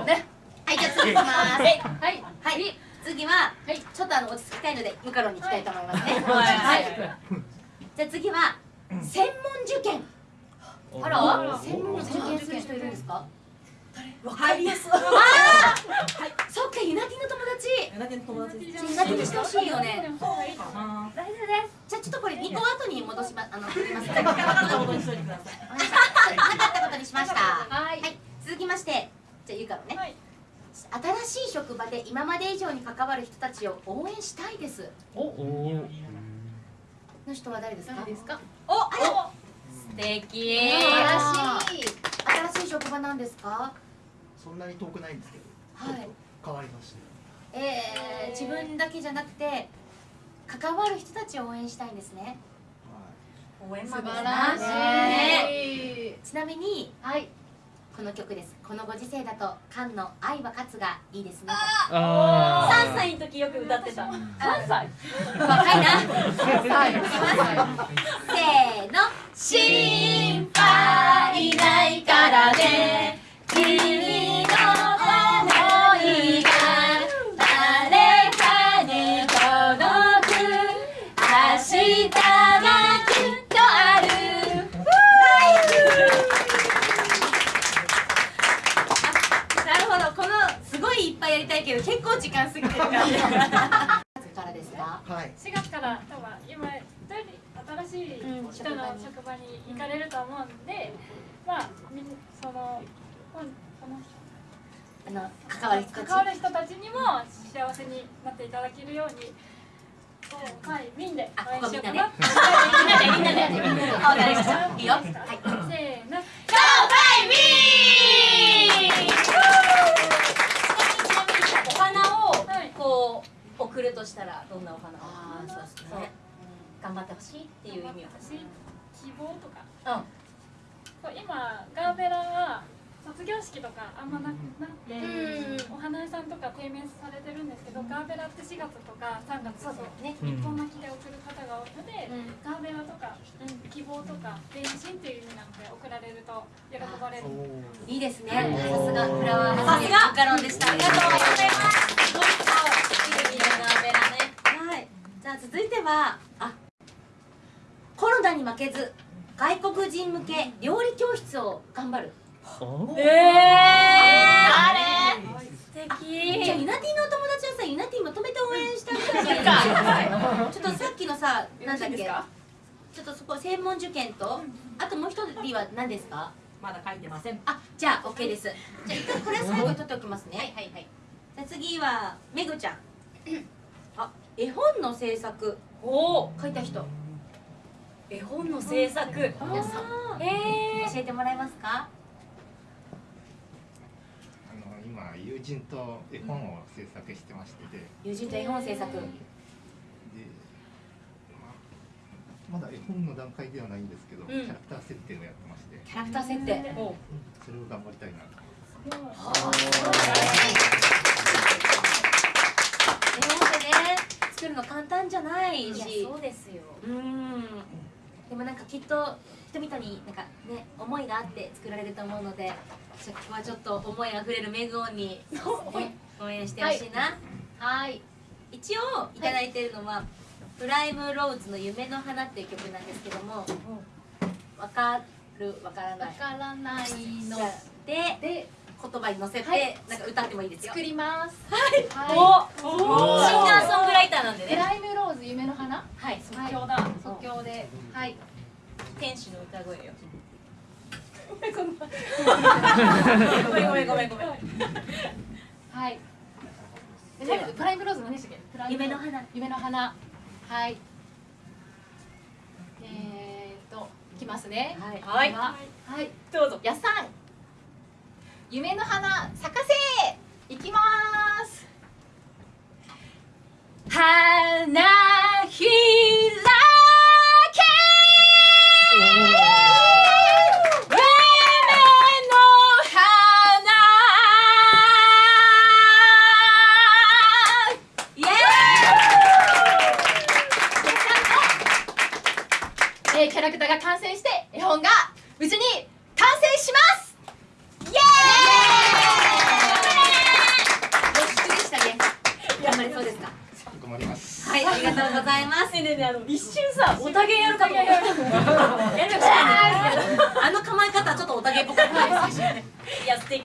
ね。はいじゃあ次いきます。はい。はい。はい。次は、はい、ちょっとあの落ち着きたいのでムカロンに行きたいと思いますね。はい、じゃあ次は専門受験。あら？専門受験する人いるんですか？わかりやす。い。ああ、はい、そっか、ユナティの友達。ユナティの友達。ユナティにしてほしいよね。大丈夫です。じゃあ、ちょっとこれ二個後に戻しま、あの、振ります。ななかったことにしといてください。なかったことにしました。はい。はい、続きまして、じゃあ、ゆうかのね。はい新しい職場で今まで以上に関わる人たちを応援したいです。おおの人は誰ですか？誰ですか？お、あら。素敵。あら新しい職場なんですか？そんなに遠くないんですけど、はい。変わりました。えー、自分だけじゃなくて。関わる人たちを応援したいんですね。応援素晴マらしい。ちなみに、はい。この曲です。このご時世だと、菅の愛は勝つがいいですね。あ三歳の時よく歌ってた。三歳？若いな。はい。せーいいっぱいやりたいけど、結構時間過ぎてるから。からですか。はい。4月から多分今新しい人の職場に行かれると思うんで、まあみんそのこんこのあの関わる。関わる人たちにも幸せになっていただけるように、はいみんで応援しようかな。みんなでみんなでみんなで。あ、わかりました。いいよ。はい。せーの。お花をはいこう送るとしたらどんなお花を？ああ、そうですそうね。頑張ってほしいっていう意味を。私希望とか。うん。そう今ガーベラは卒業式とかあんまななくて、お花屋さんとか低迷されてるんですけど、ガーベラって4月とか3月そうだよね。うん一本巻きで送る方が多いので、うんガーベラとか、希望とか電信っていう意味なので送られると喜ばれる。いいですね。さすがフラワーさすがマカロンでした。ありがとうございます。どうぞ。いいねガーベラね。はい。じゃあ続いては、に負けず外国人向け料理教室を頑張る。おええ素じゃあ敵。ユナティのお友達はさ、ユナティまとめて応援してあげたらいちょっとさっきのさ、なんだっけ？ちょっとそこ専門受験と、あともう一人は何ですか？まだ書いてません。あ、じゃあ OK です。じゃあ一回これは最後に取っておきますね。はいはい。じゃあ次はめぐちゃん。あ、絵本の制作おお。書いた人。絵本の制作。皆さんえ教えてもらえますか？あの今友人と絵本を制作してましてで、友人と絵本制作。で、ままだ絵本の段階ではないんですけど、キャラクター設定をやってまして、キャラクター設定。お。それを頑張りたいなと。絵本でね、作るの簡単じゃないいやし。そうですよ。うん。でもなんかきっと人々になんかね思いがあって作られると思うので、じゃあここはちょっと思いあふれるメグオンに、ね、応援してほしいな。はい。一応いただいてるのは、プライムローズの夢の花っていう曲なんですけども、わかる？わからない。わからないのでで言葉に乗せて、はいなんか歌ってもいいですよ。作ります。おはシンガーソングライターなんでい。プね。ライムローズ夢の花？はい。即興だ。即興で。はい。天使の歌声よ。ごごめんごめんごめんごめん。はい。プライムローズ何でしたっけ？夢の花。夢の花。はい。えーっと、いきますね。はいはいでははい。どうぞ。やっさん。夢の花咲かせ。いきます。花絵本が無事に完成しますイエーイでしたね頑張れそうですか？りますはい、ありがとうございます。ねね、あの一瞬さ、おたげやるかと思った。あの構え方、ちょっとおたげっぽくないですよ。や、